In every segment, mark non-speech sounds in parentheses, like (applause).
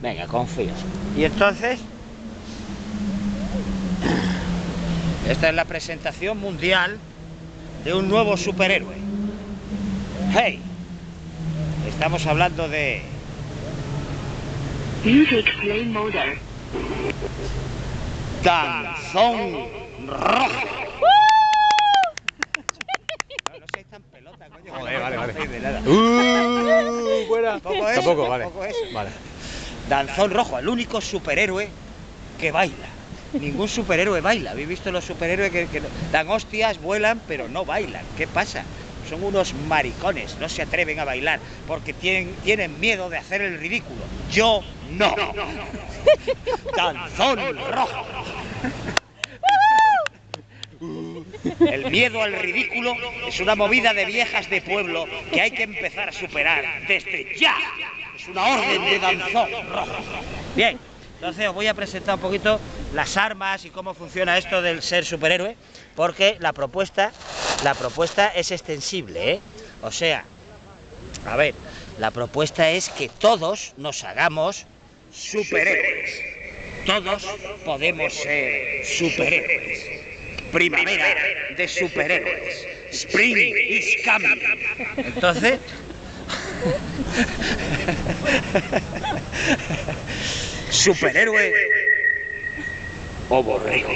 Venga, confío. Y entonces, esta es la presentación mundial de un nuevo superhéroe. Hey, estamos hablando de Music play mode. Danzón Rojo. No, no seáis tan pelota, coño. que Joder, no vale, vale. de nada. Uh, fuera. Tampoco eso, Tampoco, vale. tampoco eso. Vale. Danzón Rojo, el único superhéroe que baila. Ningún superhéroe baila. ¿Habéis visto los superhéroes que, que dan hostias, vuelan, pero no bailan? ¿Qué pasa? Son unos maricones, no se atreven a bailar porque tienen, tienen miedo de hacer el ridículo. Yo no. Danzón Rojo. El miedo al ridículo es una movida de viejas de pueblo que hay que empezar a superar desde ya. Es una orden de danzón rojo. Bien, entonces os voy a presentar un poquito las armas y cómo funciona esto del ser superhéroe, porque la propuesta, la propuesta es extensible, ¿eh? O sea, a ver, la propuesta es que todos nos hagamos superhéroes. Todos podemos ser superhéroes. Primavera de superhéroes. Spring is coming. Entonces. (laughs) Superhéroe o borrego.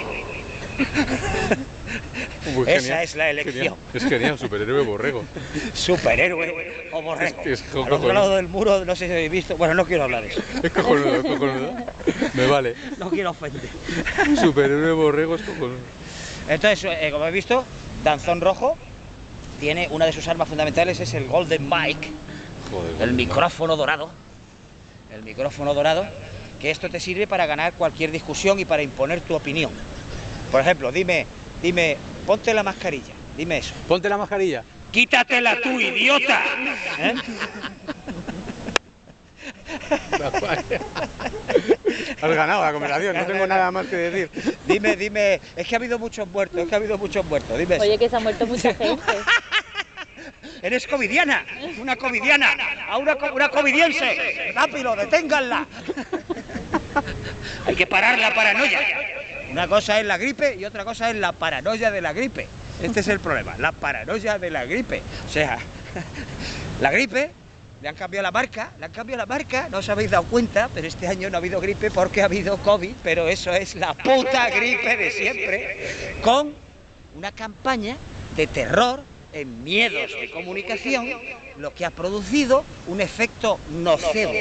Muy Esa genial, es la elección. genial. Es genial, superhéroe borrego. (laughs) Superhéroe o borrego. Es- es Al otro lado del muro, no sé si habéis visto. Bueno, no quiero hablar de eso. Es cojonudo, es cojonudo. Me vale. No quiero ofender. Superhéroe borrego es cojonudo. Entonces, eh, como habéis visto, Danzón Rojo tiene una de sus armas fundamentales, es el Golden Mic, Joder. el micrófono dorado. El micrófono dorado, que esto te sirve para ganar cualquier discusión y para imponer tu opinión. Por ejemplo, dime, dime, ponte la mascarilla, dime eso. Ponte la mascarilla. Quítatela tú, idiota. ¿Eh? (laughs) Has ganado la conversación, no tengo nada más que decir. Dime, dime, es que ha habido muchos muertos, es que ha habido muchos muertos, dime eso. Oye, que se ha muerto mucha (laughs) gente. Eres covidiana, una covidiana, a una, una covidiense. Rápido, deténganla. Hay que parar la paranoia. Una cosa es la gripe y otra cosa es la paranoia de la gripe. Este es el problema, la paranoia de la gripe. O sea, (laughs) la gripe, le han cambiado la marca, le han cambiado la marca, no os habéis dado cuenta, pero este año no ha habido gripe porque ha habido COVID, pero eso es la puta gripe de siempre, con una campaña de terror en miedos de comunicación, lo que ha producido un efecto nocebo.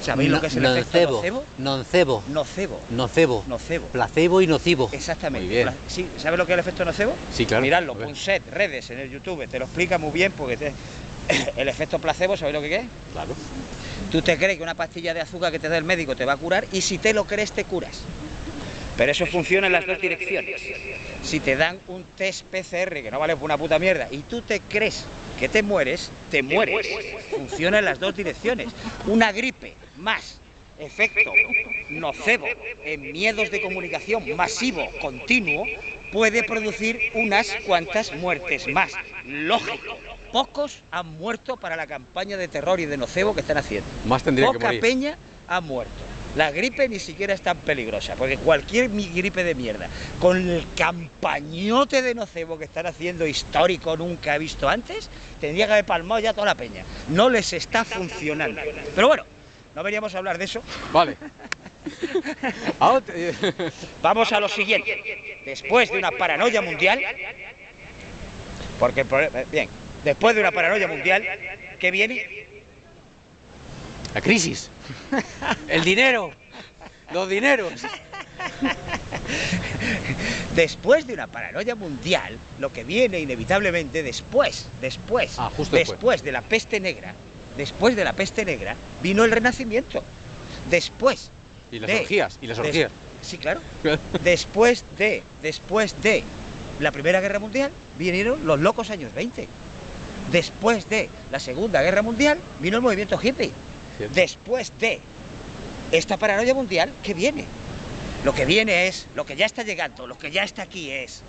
¿Sabéis lo que es el efecto nocebo? Noncebo. Nocebo. Nocebo. Nocebo. Placebo y nocivo. Exactamente. Muy bien. Sí, ¿Sabes lo que es el efecto nocebo? Sí, claro. Miradlo. Punset, redes en el YouTube, te lo explica muy bien porque te- (coughs) el efecto placebo, ¿sabes lo que es? Claro. Tú te crees que una pastilla de azúcar que te da el médico te va a curar y si te lo crees te curas. Pero eso funciona en las dos direcciones. Si te dan un test PCR que no vale por una puta mierda y tú te crees que te mueres, te mueres. Funciona en las dos direcciones. Una gripe más efecto nocebo en miedos de comunicación masivo, continuo, puede producir unas cuantas muertes más. Lógico. Pocos han muerto para la campaña de terror y de nocebo que están haciendo. Más tendría que Poca morir. peña ha muerto. La gripe ni siquiera es tan peligrosa, porque cualquier gripe de mierda, con el campañote de nocebo que están haciendo histórico nunca he visto antes, tendría que haber palmado ya toda la peña. No les está funcionando. Pero bueno, no veníamos a hablar de eso. Vale. (laughs) Vamos a lo siguiente. Después de una paranoia mundial, porque bien, después de una paranoia mundial, ¿qué viene? La crisis. El dinero. Los dineros. Después de una paranoia mundial, lo que viene inevitablemente después, después, Ah, justo después, después. de la peste negra, después de la peste negra, vino el renacimiento. Después. Y las de- orgías, y las des- orgías. sí, claro. (laughs) Después de, después de la Primera Guerra Mundial, vinieron los locos años 20. Después de la Segunda Guerra Mundial, vino el movimiento hippie. Cierto. Después de esta paranoia mundial, ¿qué viene? Lo que viene es, lo que ya está llegando, lo que ya está aquí es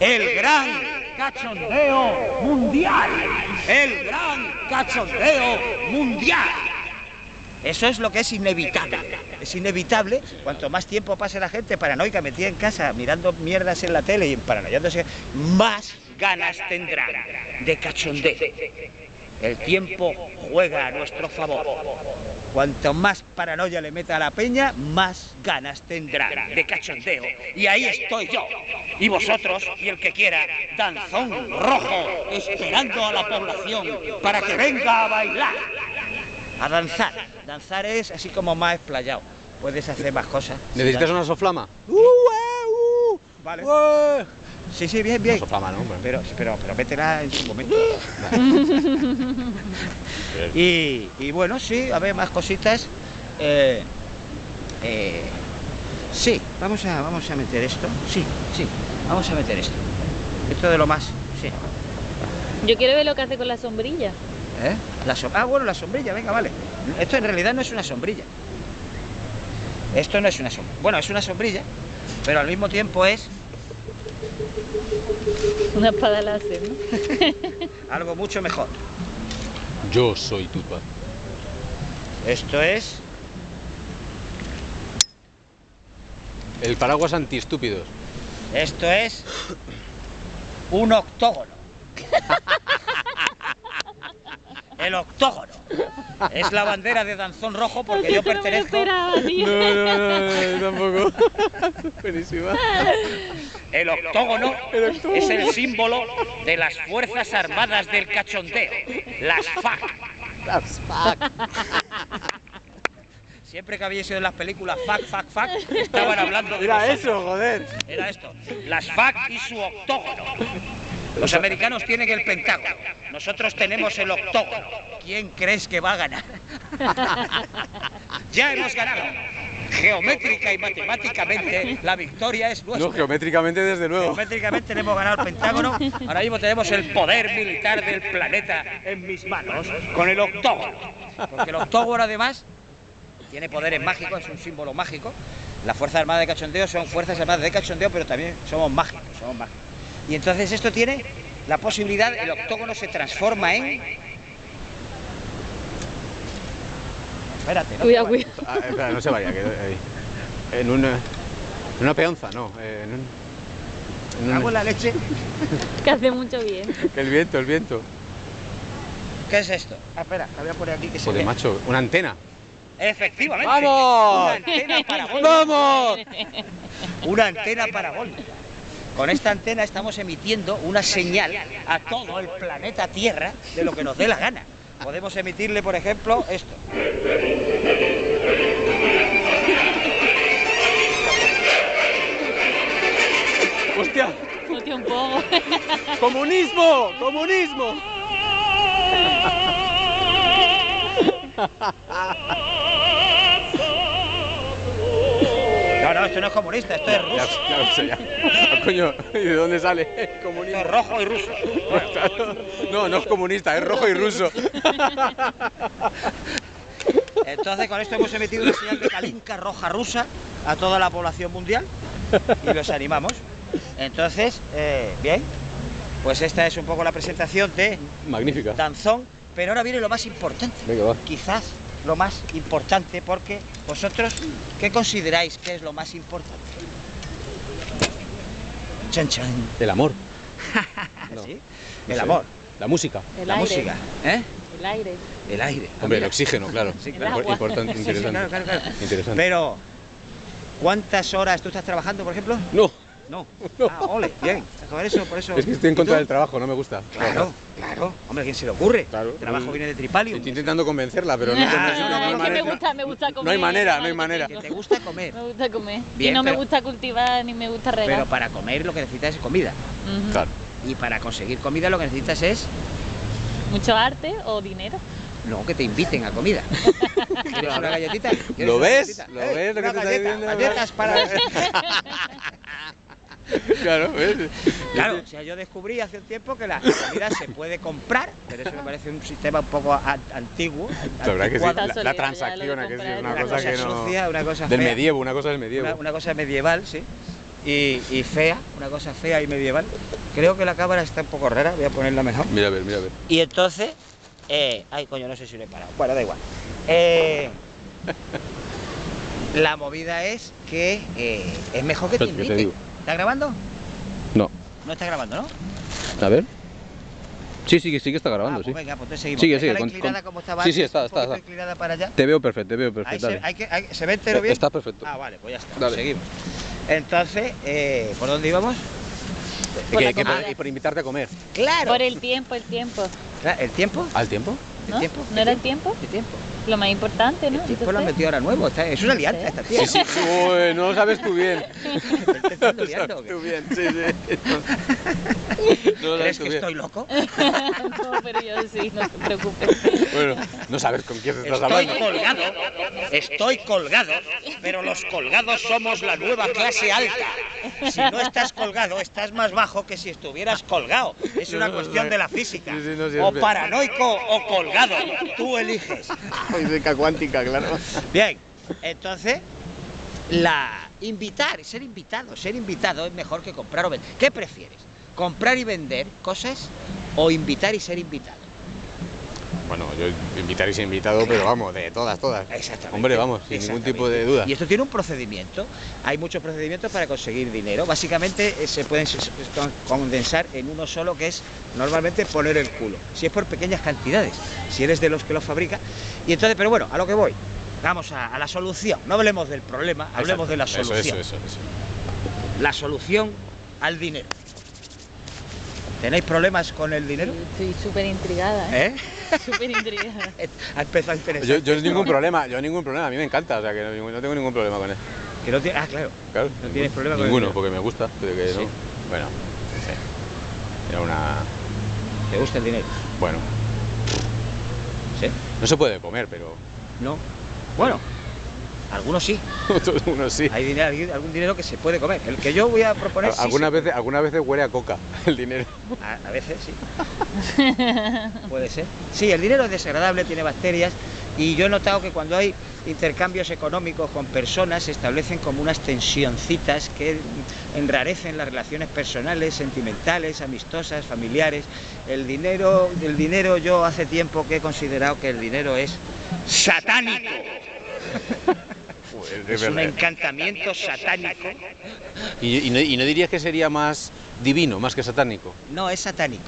el gran cachondeo mundial. El gran cachondeo mundial. Eso es lo que es inevitable. Es inevitable. Cuanto más tiempo pase la gente paranoica metida en casa, mirando mierdas en la tele y paranoiándose, más ganas tendrán de cachondeo. El tiempo juega a nuestro favor. Cuanto más paranoia le meta a la peña, más ganas tendrán de cachondeo. Y ahí estoy yo. Y vosotros, y el que quiera, danzón rojo, esperando a la población para que venga a bailar. A danzar. Danzar es así como más explayado. Puedes hacer más cosas. ¿Necesitas una soflama? ¡Uh, eh, uh! Vale. Sí, sí, bien, bien. Soflama, ¿no? Bueno. Pero, pero, pero métela en su momento. (laughs) y, y bueno, sí, a ver, más cositas. Eh, eh, sí, vamos a, vamos a meter esto. Sí, sí, vamos a meter esto. Esto de lo más, sí. Yo quiero ver lo que hace con la sombrilla. ¿Eh? La som- ah, bueno, la sombrilla, venga, vale. Esto en realidad no es una sombrilla. Esto no es una sombrilla. Bueno, es una sombrilla, pero al mismo tiempo es Una espada láser, ¿no? (laughs) algo mucho mejor. Yo soy tu padre. Esto es El paraguas antiestúpidos. Esto es un octógono. (laughs) El octógono. Es la bandera de Danzón Rojo porque yo pertenezco. No, no, no, no, tampoco. (laughs) Buenísima. El octógono El octógono. es el símbolo de las Fuerzas Armadas del Cachondeo, las FAC. Siempre que habéis oído en las películas FAC, FAC, FAC, estaban hablando de Era eso, joder. Era esto, las FAC y su octógono. Los americanos tienen el pentágono, nosotros tenemos el octógono. ¿Quién crees que va a ganar? (laughs) ya hemos ganado. Geométrica y matemáticamente la victoria es nuestra. No, geométricamente desde luego. Geométricamente le hemos ganado el Pentágono. Ahora mismo tenemos el poder militar del planeta en mis manos con el octógono. Porque el octógono además tiene poderes mágicos, es un símbolo mágico. Las Fuerzas Armadas de Cachondeo son Fuerzas Armadas de Cachondeo, pero también somos mágicos, somos mágicos. Y entonces esto tiene la posibilidad, el octógono se transforma en... Espérate, no Cuidado, cuidado. Ah, espera, no se vaya. Que, ahí. En una, en una peonza, no. eh, En un, en la leche. Que hace mucho bien. el viento, el viento. ¿Qué es esto? Ah, espera, la voy a poner aquí que se Joder, macho, una antena. Efectivamente. ¡Vamos! Una antena parabólica. ¡Vamos! Una antena parabólica. Con esta antena estamos emitiendo una señal a todo el planeta Tierra de lo que nos dé la gana. Podemos emitirle, por ejemplo, esto. ¡Hostia! Hostia, un poco. (laughs) ¡Comunismo! ¡Comunismo! (laughs) No, no, esto no es comunista, esto es ruso. ya lo sé, ya. (laughs) Ah, coño, ¿y de dónde sale? (laughs) Esto Comunismo. es rojo y ruso. (laughs) No, no es comunista, es rojo y ruso. Entonces, con esto hemos emitido una señal de calinca roja rusa a toda la población mundial y los animamos. Entonces, eh, bien, pues esta es un poco la presentación de Magnífica. Danzón, pero ahora viene lo más importante. Venga, va. Quizás lo más importante, porque vosotros, ¿qué consideráis que es lo más importante? Chan chan. El amor. (laughs) No, ¿Sí? no El sé. amor, La música. El la aire. música, ¿eh? El aire. el aire. Ah, Hombre, el oxígeno, claro. Sí, El claro. agua. Importante, Sí, sí, interesante. claro, claro, claro. Interesante. Pero, ¿cuántas horas tú estás trabajando, por ejemplo? No, No. (laughs) No. Ah, ole, bien. Por eso, por eso. es que estoy en ¿Y contra del trabajo, no me gusta. Claro, claro. Hombre, ¿quién se le ocurre? Claro. El trabajo viene de Tripalium. Estoy intentando convencerla, pero no, no, no, no, no, no, no hay es que me manera. gusta, me gusta comer. No hay manera, no hay manera. Que te gusta comer. Me gusta comer. Bien, y no me gusta cultivar ni me gusta regar. Pero para comer lo que necesitas es comida. Claro. Y para conseguir comida lo que necesitas es Mucho arte o dinero. no que te inviten a comida. (laughs) ¿Quieres una galletita? ¿Quieres ¿Lo una ves? galletita? ¿Lo ves lo que una te está galleta, diciendo? Galletas para. (laughs) (laughs) Claro, ¿ves? Claro, o sea, yo descubrí hace un tiempo que la comida se puede comprar, pero eso me parece un sistema un poco a- antiguo. La verdad que sí, la, la transacción, que sí, una una cosa cosa que no... sucia, una cosa Del fea. medievo, una cosa del medievo. Una, una cosa medieval, sí. Y, y fea, una cosa fea y medieval. Creo que la cámara está un poco rara, voy a ponerla mejor. Mira a ver, mira a ver. Y entonces, eh, ay coño, no sé si lo he parado. Bueno, da igual. Eh, (laughs) La movida es que eh, es mejor que te Espera, que te inviten. ¿Está grabando? No. No está grabando, ¿no? A ver. Sí, sí, que sí que está grabando, ah, sí. pues venga, pues entonces seguimos. Sigue, sigue, con- inclinada con- como estaba Sí, sí, está, está, está. inclinada para allá. Te veo perfecto, te veo Ahí perfecto. se, dale. hay que- hay- ¿se ve entero bien? Está perfecto. Ah, vale, pues ya está. Dale. Seguimos. Entonces, eh, ¿por dónde íbamos? Por la Que- que por- y por invitarte a comer. Claro. Por el tiempo, el tiempo. Claro, ¿El tiempo? ¿Al tiempo? ¿No? tiempo? ¿No era el tiempo? ¿Qué tiempo? Lo más importante, ¿no? El lo han Entonces, metido ahora nuevo. está- es una No alianza sé. esta tía. Sí, sí. Uy, no lo sabes tú bien. (laughs) ¿Me estoy (laughs) liando qué? tú bien, sí, sí. No lo ¿Crees sabes tú que bien. estoy loco? (laughs) no, pero yo sí, no te preocupes. Bueno, no sabes con quién estás Estoy hablando. colgado, estoy colgado, pero los colgados somos la nueva clase alta. Si no estás colgado, estás más bajo que si estuvieras colgado. Es una cuestión de la física. O paranoico o colgado. Tú eliges. (laughs) Física cuántica, claro. Bien, entonces, la invitar, ser invitado, ser invitado es mejor que comprar o vender. ¿Qué prefieres? ¿Comprar y vender cosas o invitar y ser invitado? Bueno, yo invitar y ser invitado, pero vamos, de todas, todas. Exactamente. Hombre, vamos, sin ningún tipo de duda. Y esto tiene un procedimiento. Hay muchos procedimientos para conseguir dinero. Básicamente eh, se pueden condensar en uno solo, que es normalmente poner el culo. Si es por pequeñas cantidades, si eres de los que lo fabrica. Y entonces, pero bueno, a lo que voy. Vamos a, a la solución. No hablemos del problema, hablemos de la solución. Eso, eso, eso. La solución al dinero. ¿Tenéis problemas con el dinero? Estoy súper intrigada, ¿eh? ¿Eh? (laughs) Súper intrigada. (laughs) Ha empezado a interesar. Yo, yo ningún problema, yo ningún problema, a mí me encanta, o sea que no, no tengo ningún problema con él. Que no tiene- Ah, claro. Claro, No tienes problema con Ninguno, porque me gusta, pero que no. Sí. Bueno, sí. Era una. ¿Te gusta el dinero? Bueno, ¿Sí? no se puede comer, pero. No. Bueno, algunos sí. (laughs) Otros unos sí. Hay dinero, hay algún dinero que se puede comer. El que yo voy a proponer sí algunas veces, algunas veces huele a coca (laughs) el dinero. A, a veces sí. Puede ser. Sí, el dinero es desagradable, tiene bacterias y yo he notado que cuando hay intercambios económicos con personas se establecen como unas tensioncitas que enrarecen las relaciones personales, sentimentales, amistosas, familiares. El dinero, el dinero yo hace tiempo que he considerado que el dinero es satánico. Es un encantamiento satánico. y, y no, y no dirías que sería más divino, más que satánico. No, es satánico.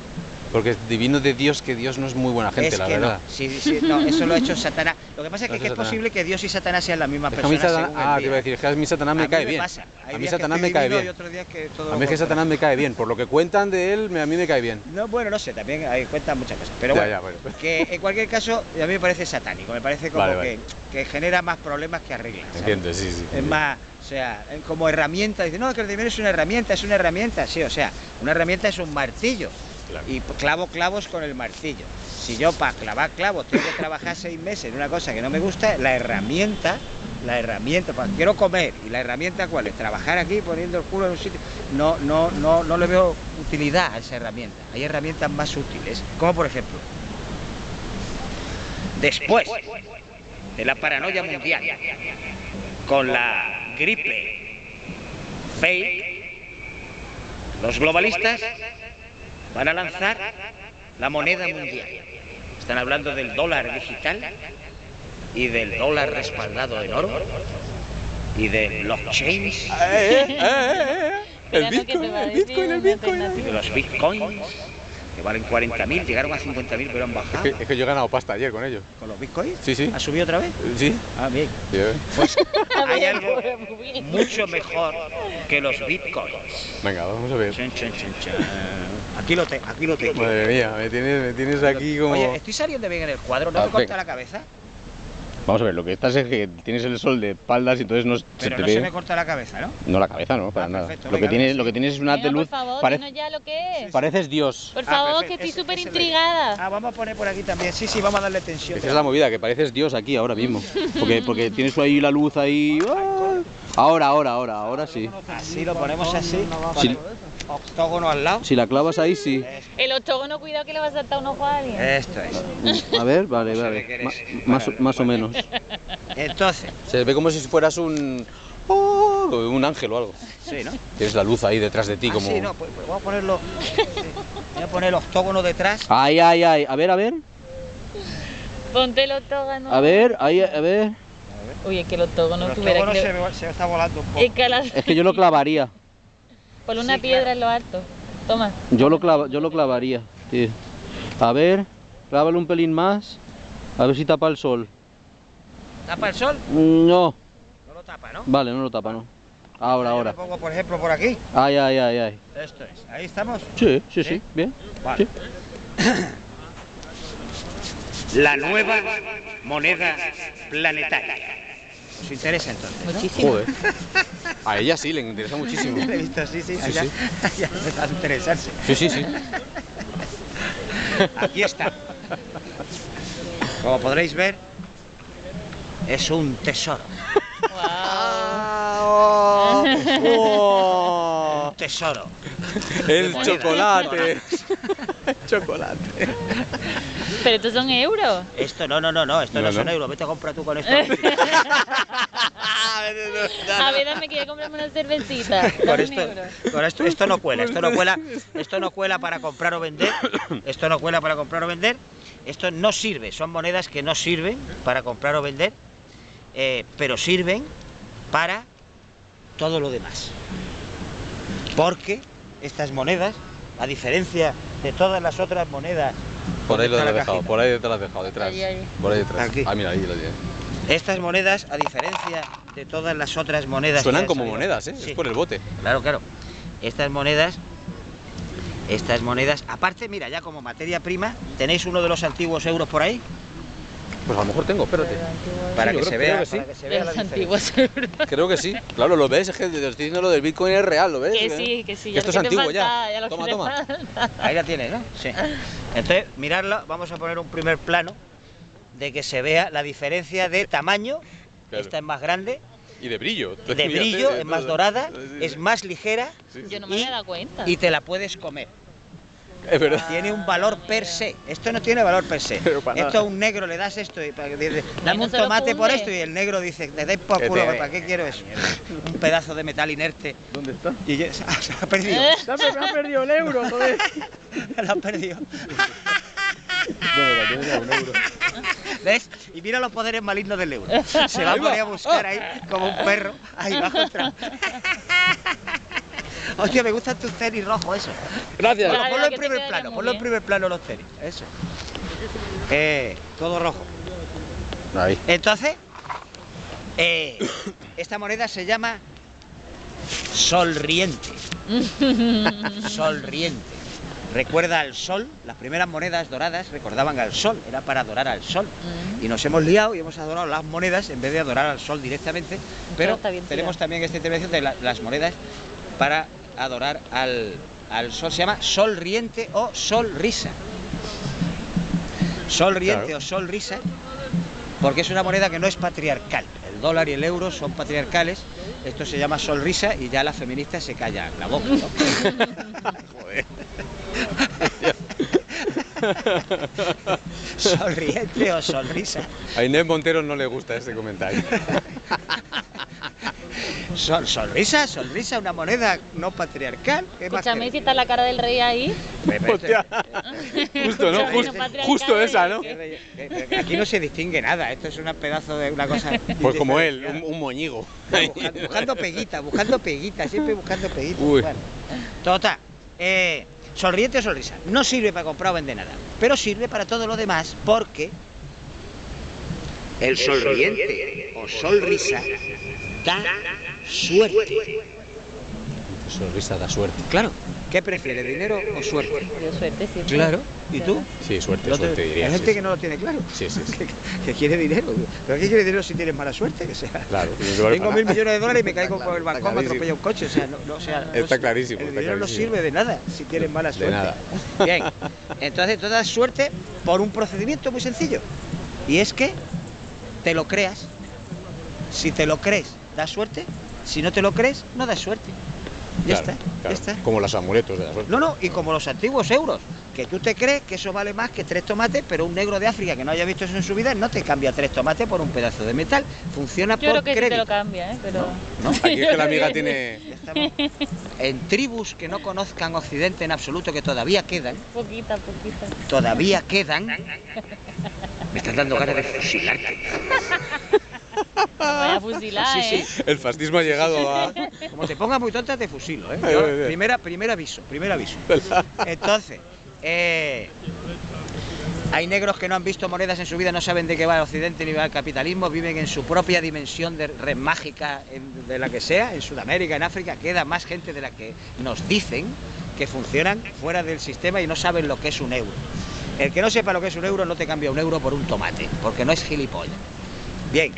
Porque es divino de Dios, que Dios no es muy buena gente, es la que verdad. no. Sí, sí, no, eso lo ha hecho (laughs) Satanás. Lo que pasa es que, es posible que Dios y Satanás sean la misma Es que a mí persona. Satanás, según el ah, te día. iba a decir, es que a mí Satanás me A mí cae bien. pasa. Hay A mí Satanás me cae bien. A mí es que. Satanás me cae bien, por lo que cuentan de él, me- a mí me cae bien. No, bueno, no sé, también hay cuentan muchas cosas. Pero bueno, ya, bueno. que en cualquier caso, a mí me parece satánico. Me parece como Vale, que, vale. que genera más problemas que arregla. Entiendo, sí, sí. Es más, o sea, como herramienta, dice, no, que el dinero es una herramienta, es una herramienta, sí, o sea, una herramienta es un martillo. Y clavo clavos con el martillo. Si yo para clavar clavos tengo que trabajar seis meses en una cosa que no me gusta, la herramienta, la herramienta, pues quiero comer, y la herramienta cuál es, trabajar aquí poniendo el culo en un sitio. No, no, no, no le veo utilidad a esa herramienta. Hay herramientas más útiles, como por ejemplo, después de la paranoia mundial, con la gripe fake, los globalistas van a lanzar la moneda mundial. Están hablando del dólar digital y del dólar respaldado en oro y de blockchains El Espera, ¿no? que te Bitcoin, va a el Bitcoin, el Bitcoin. y de los bitcoins que valen 40.000, llegaron a 50.000 pero han bajado. Es que, es que yo he ganado pasta ayer con ellos. ¿Con los bitcoins? Sí, sí. ¿Ha subido otra vez? Sí. Ah, bien. Sí, eh. Pues (laughs) hay algo mucho mejor que los bitcoins. Venga, vamos a ver. Chan, chan, chan, chan. Aquí lo tengo, aquí lo tengo. Madre mía, me tienes, me tienes aquí como... Oye, estoy saliendo bien en el cuadro, ¿no Ah, me corta la cabeza? Vamos a ver, lo que estás es que tienes el sol de espaldas y entonces no se Pero te no ve... se me corta la cabeza, ¿no? No la cabeza, no, para Ah, nada. perfecto, lo, que venga, tienes, venga, lo que tienes es un haz Venga, de luz... por favor, pare- dinos ya lo que es. Pareces Dios. Por Ah, favor, perfecto, que estoy ese- súper ese intrigada. Ah, vamos a poner por aquí también. Sí, sí, vamos a darle tensión. Esa es la movida, que pareces Dios aquí ahora mismo. Porque, porque tienes ahí la luz ahí... (laughs) ¡ah! Ahora, ahora, ahora, ahora sí. Así lo ponemos así. Sí. Octógono al lado. Si la clavas ahí, sí. El octógono, cuidado que le va a saltar un ojo a alguien. Esto es. A ver, vale, vale. Ma- más, vale, más o menos. Entonces, Se ve como si fueras un... ¡oh! un ángel o algo. sí, ¿no? Tienes la luz ahí detrás de ti Ah, como... sí, no, pues, pues vamos a ponerlo. sí. Voy a poner el octógono detrás. Ay, ay, ay. A ver, a ver. Ponte el octógono. A ver, ahí, a ver. Uy, es que el octógono El tuviera octógono se, me- se me está volando un poco. Es que la... Es que yo lo clavaría. Ponle una Sí, piedra claro. en lo alto. Toma. Yo lo, clava, yo lo clavaría, tío. A ver, clávale un pelín más. A ver si tapa el sol. ¿Tapa el sol? Mm, No, No lo tapa, ¿no? vale, no lo tapa, no. Ahora, ahora. lo pongo, por ejemplo, por aquí. Ay, ay, ay, ay. Esto es. Ahí estamos. Sí, sí, ¿Sí? sí, bien. Vale. La nueva moneda planetaria. ¿Os interesa entonces? Muchísimo. Joder. A ella sí, le interesa muchísimo. (laughs) He visto, sí, sí, Sí, ya, sí. ya empezó a interesarse. Sí, sí, sí. Aquí está. Como podréis ver, es un tesoro. Un tesoro. El moneda. chocolate. (laughs) chocolate. Pero estos son euros. Esto no, no, no, no, esto no, No, son no. euros. Vete a comprar tú con esto. (laughs) A ver, dame que comprarme una cervecita. Con Dame esto, euro. con esto, esto no cuela, esto no cuela, (laughs) esto no cuela para comprar o vender, esto no cuela para comprar o vender, esto no sirve, son monedas que no sirven para comprar o vender, eh, pero sirven para todo lo demás. Porque estas monedas, a diferencia de todas las otras monedas, Por ahí ¿dónde lo has la dejado, cajita? por ahí te lo has dejado, detrás. Ahí, ahí. Por ahí detrás. Aquí. Ah, mira, ahí lo tienes. Estas monedas, a diferencia de todas las otras monedas, que Suenan como salido- monedas, ¿eh? Sí. Es por el bote. Claro, claro. Estas monedas, estas monedas, aparte, mira, ya como materia prima, tenéis uno de los antiguos euros por ahí, Pues a lo mejor tengo, espérate. para, que, creo- se creo vea, que sí. para que se vea la los diferencia. antiguos euros. Creo que sí. Claro, lo ves, es que te estoy diciendo lo del Bitcoin es real, ¿lo ves? Que sí, que sí. ya Esto es antiguo ya. falta, Toma, toma. falta. Ahí la tienes, ¿no? Sí. Entonces, miradla, vamos a poner un primer plano de que se vea la diferencia de tamaño. Claro. Esta es más grande, Y de brillo. de brillo, es más dorada, es más ligera Yo no me Y- había dado cuenta. y te la puedes comer. Es verdad. Tiene un valor per se. Esto no tiene valor per se. Esto nada. a un negro le das esto y para que dice, Y dame un se tomate por esto y el negro dice, le dais por culo, te- ¿para qué quiero eso? Un pedazo de metal inerte. ¿Dónde está? Y ya- se ha perdido. Me ha perdido el euro, joder. (laughs) Lo ha perdido. Bueno, la tienes a un euro. ¿Ves? Y mira los poderes malignos del euro. (laughs) Se va a poner a buscar ahí como un perro. Ahí va a encontrar. (laughs) (laughs) Hostia, me gustan tus tenis rojos, eso. Gracias. Ponlo, Claro, ponlo en primer plano, ponlo en primer plano los tenis. Eso. Eh, todo rojo. Ahí. Entonces, eh, esta moneda se llama solriente. (laughs) Solriente. Recuerda al sol, las primeras monedas doradas recordaban al sol, era para adorar al sol. Mm. Y nos hemos liado y hemos adorado las monedas en vez de adorar al sol directamente. Pero tenemos tirado. también esta intervención de la- las monedas para adorar al, al sol. Se llama sol riente o sol risa. Sol riente Claro. o sol risa porque es una moneda que no es patriarcal. El dólar y el euro son patriarcales. Esto se llama sol risa y ya las feministas se callan la boca. ¿no? (laughs) Joder. (laughs) Sonriente o sonrisa. A Inés Montero no le gusta este comentario. (laughs) Sol, sonrisa, sonrisa, una moneda no patriarcal. ¿Qué más Escúchame, si está la cara del rey ahí. Hostia. (laughs) Justo, ¿no? Justo, justo esa, ¿no? Eh, eh, Aquí no se distingue nada, esto es un pedazo de una cosa. (laughs) Pues como él, un, un moñigo. Buscando, buscando peguita, buscando peguita, siempre buscando peguita. Uy. Bueno, total. Eh, sonriente o sonrisa. No sirve para comprar o vender nada, pero sirve para todo lo demás porque el sonriente o sonrisa da suerte. Sonrisa da suerte. Claro. ¿Qué prefiere, dinero o suerte? Yo suerte siempre. Claro. ¿Y tú? Sí, suerte, te- suerte diría. Hay gente sí. que no lo tiene claro. Sí, sí, sí. Que, (laughs) que quiere dinero. ¿Pero qué quiere dinero si tienes mala suerte? Que sea. Claro, Tengo mil millones de dólares y me caigo Está por el claro, balcón, me atropella un coche. O sea, no, no, o sea, no Está es- clarísimo, El está dinero no sirve de nada si tienes mala suerte. nada. (laughs) Bien. Entonces, tú das suerte por un procedimiento muy sencillo. Y es que te lo creas. Si te lo crees, das suerte. Si no te lo crees, no das suerte. Ya Claro, está, claro. ya está. Como los amuletos de la suerte. No, no, y como los antiguos euros, que tú te crees que eso vale más que tres tomates, pero un negro de África que no haya visto eso en su vida no te cambia tres tomates por un pedazo de metal. Funciona Yo creo por que sí te lo cambia, ¿eh? Pero... ¿no? Aquí es que la (laughs) amiga creo tiene. En tribus que no conozcan Occidente en absoluto, que todavía quedan, Poquita, poquita. todavía quedan. (laughs) Me estás dando ganas de fusilarte. (laughs) vaya a fusilar, Sí, sí. ¿eh? El fascismo ha llegado a. Como te pongas muy tonta, te fusilo, ¿eh? Yo, ay, ay. primera, primer aviso, primer aviso. Entonces, eh, hay negros que no han visto monedas en su vida, no saben de qué va el occidente ni va el capitalismo, viven en su propia dimensión de red mágica, en- de la que sea, en Sudamérica, en África, queda más gente de la que nos dicen que funcionan fuera del sistema y no saben lo que es un euro. El que no sepa lo que es un euro no te cambia un euro por un tomate, porque no es gilipollas. Bien,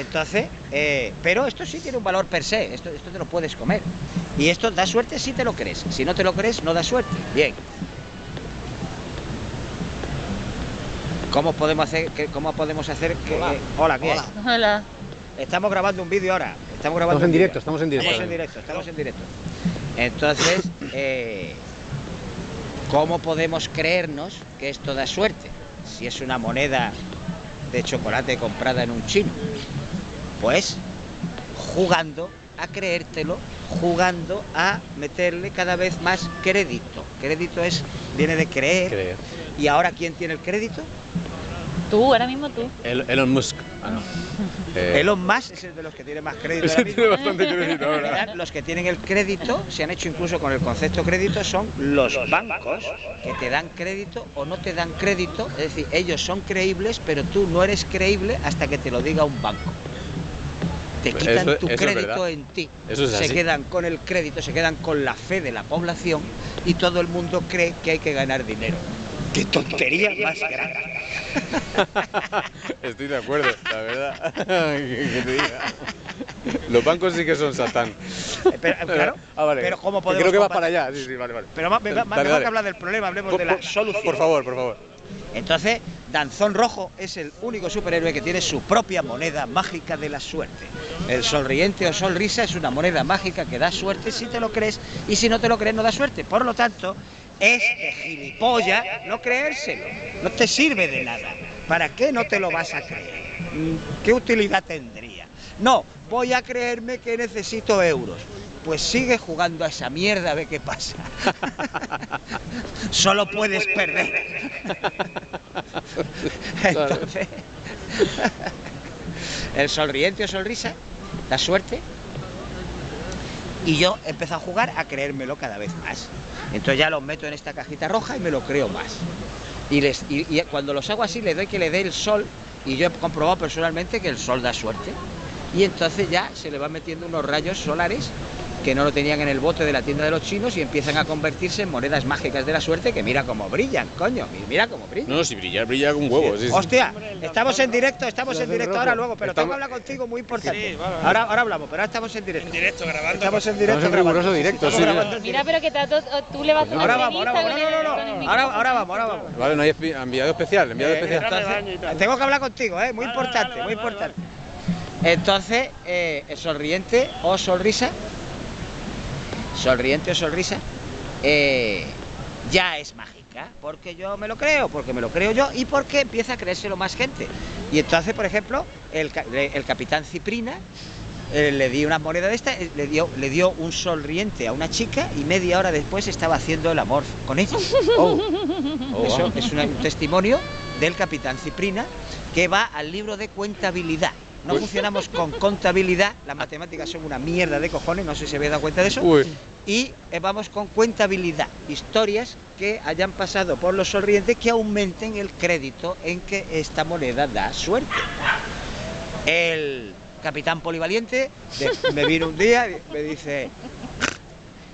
entonces, eh, pero esto sí tiene un valor per se, esto, esto te lo puedes comer. Y esto da suerte si te lo crees, si no te lo crees no da suerte. Bien. ¿Cómo podemos hacer que, cómo podemos hacer que Hola. hola, ¿qué hay? Hola. Estamos grabando un vídeo ahora. Estamos grabando Estamos en directo, estamos en directo. Estamos en directo, estamos en directo. Entonces, eh, ¿cómo podemos creernos que esto da suerte? Si es una moneda de chocolate comprada en un chino. Pues jugando a creértelo, jugando a meterle cada vez más crédito. Crédito es, viene de creer. Creer. ¿Y ahora quién tiene el crédito? Tú, ahora mismo tú. El- Elon Musk. Ah, no. (laughs) Eh, Elon Musk es el de los que tiene más crédito. Ese ahora (laughs) tiene bastante (laughs) crédito En ahora. realidad, Los que tienen el crédito, se han hecho incluso con el concepto crédito, son los bancos que te dan crédito o no te dan crédito. Es decir, ellos son creíbles, pero tú no eres creíble hasta que te lo diga un banco. Te Eso- quitan tu eso crédito en ti. Eso es se así. quedan con el crédito, se quedan con la fe de la población y todo el mundo cree que hay que ganar dinero. ¡Qué tontería más grande! Estoy de acuerdo, la verdad. (laughs) que, que te diga. Los bancos sí que son satán. Eh, pero, claro, (laughs) Ah, vale. pero ¿cómo Que podemos Creo que vas combatir- para allá. Sí, sí, vale, vale. Pero ma- Dale, mejor dale. que hablar del problema, hablemos Por, de la por- solución. por favor, por favor. Entonces, Danzón Rojo es el único superhéroe que tiene su propia moneda mágica de la suerte. El sonriente o sonrisa es una moneda mágica que da suerte si te lo crees y si no te lo crees no da suerte. Por lo tanto, es de gilipollas no creérselo. No te sirve de nada. ¿Para qué no te lo vas a creer? Mm, ¿Qué utilidad tendría? No, voy a creerme que necesito euros. Pues sigue jugando a esa mierda a ver qué pasa. (laughs) Solo puedes perder. Entonces, (laughs) el sonriente o sonrisa, la suerte. Y yo empecé a jugar a creérmelo cada vez más. Entonces ya los meto en esta cajita roja y me lo creo más. Y, les, y, y cuando los hago así, le doy que le dé el sol. Y yo he comprobado personalmente que el sol da suerte. Y entonces ya se le van metiendo unos rayos solares que no lo tenían en el bote de la tienda de los chinos y empiezan a convertirse en monedas mágicas de la suerte que mira cómo brillan, coño, mira cómo brillan. No, si brillar, brilla con huevo. Sí, sí. Hostia, estamos en directo, estamos en directo ahora luego, pero tengo que hablar contigo muy importante. Ahora, ahora hablamos, pero ahora estamos en directo. En directo, grabando. Estamos en directo. Estamos en grabando. riguroso directo, sí. Mira, pero que has- tú le vas a Ahora vamos, ahora vamos. No, no, no. Ahora, vamos, ahora vamos. Vale, no hay enviado especial, enviado Eh, especial. tengo que hablar contigo, ¿eh? muy importante, muy importante. Entonces, eh, sonriente o sonrisa, sonriente o sonrisa, eh, ya es mágica, porque yo me lo creo, porque me lo creo yo y porque empieza a creérselo más gente. Y entonces, por ejemplo, el, ca- el capitán Ciprina eh, le di una moneda de esta, eh, le dio, le dio un sonriente a una chica y media hora después estaba haciendo el amor con ella. (laughs) Oh, oh, Eso wow. es una- un testimonio del capitán Ciprina que va al libro de contabilidad. No Uy. funcionamos con contabilidad, las matemáticas son una mierda de cojones, no sé si se habéis dado cuenta de eso. Uy, Y eh, vamos con cuentabilidad, historias que hayan pasado por los sonrientes que aumenten el crédito en que esta moneda da suerte. El capitán polivaliente de- me vino un día y me dice,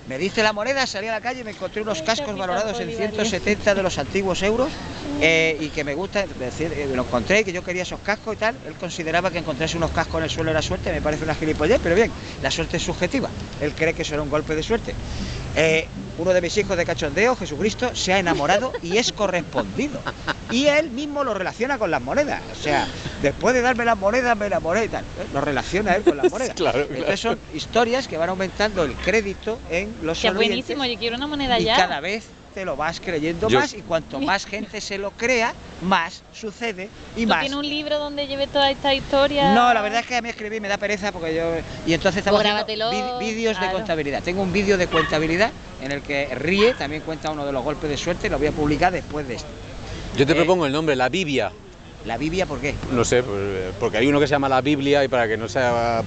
me dice la moneda, salí a la calle y me encontré unos cascos valorados en polivaliente. 170 de los antiguos euros eh, y que me gusta, es decir, eh, lo encontré y que yo quería esos cascos y tal. Él consideraba que encontrarse unos cascos en el suelo era suerte, me parece una gilipollez, pero bien, la suerte es subjetiva. Él cree que eso era un golpe de suerte. Eh, uno de mis hijos de cachondeo, Jesucristo, se ha enamorado y es correspondido. Y él mismo lo relaciona con las monedas. O sea, después de darme las monedas, me enamoré y tal. ¿eh? Lo relaciona él con las monedas. (laughs) Claro, Entonces son historias que van aumentando el crédito en los Que sonrientes buenísimo, yo quiero una moneda y ya. cada vez te lo vas creyendo Yo- más y cuanto más gente se lo crea, más sucede y ¿Tú más. tienes un libro donde lleve toda esta historia? No, la verdad es que a mí escribir me da pereza porque yo y entonces estamos Pues haciendo vídeos de claro. contabilidad. Tengo un vídeo de contabilidad en el que ríe, también cuenta uno de los golpes de suerte, lo voy a publicar después de esto. yo te Eh, propongo el nombre, la Biblia. ¿La Biblia por qué? No sé, pues, porque hay uno que se llama la Biblia y para que no sea